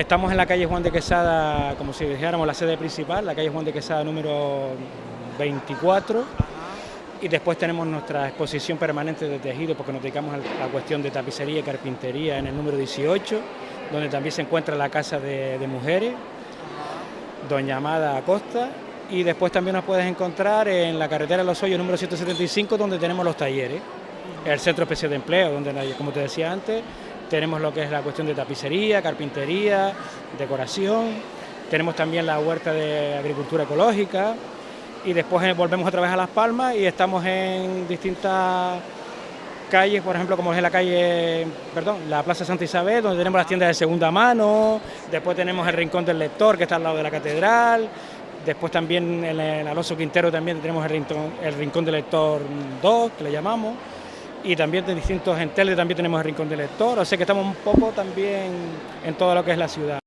Estamos en la calle Juan de Quesada, como si dijéramos la sede principal, la calle Juan de Quesada número 24. Y después tenemos nuestra exposición permanente de tejido, porque nos dedicamos a la cuestión de tapicería y carpintería en el número 18, donde también se encuentra la Casa de, Mujeres, Doña Amada Acosta, y después también nos puedes encontrar en la carretera de Los Hoyos número 175, donde tenemos los talleres, el Centro Especial de Empleo, donde, como te decía antes, tenemos lo que es la cuestión de tapicería, carpintería, decoración, tenemos también la huerta de agricultura ecológica, y después eh, volvemos otra vez a Las Palmas y estamos en distintas calles, por ejemplo, como es la calle, perdón, la Plaza Santa Isabel, donde tenemos las tiendas de segunda mano, después tenemos el Rincón del Lector, que está al lado de la Catedral, después también en el Alonso Quintero también tenemos el Rincón, el Rincón del Lector 2, que le llamamos, y también de distintos enteles también tenemos el Rincón del Lector, o sea que estamos un poco también en todo lo que es la ciudad.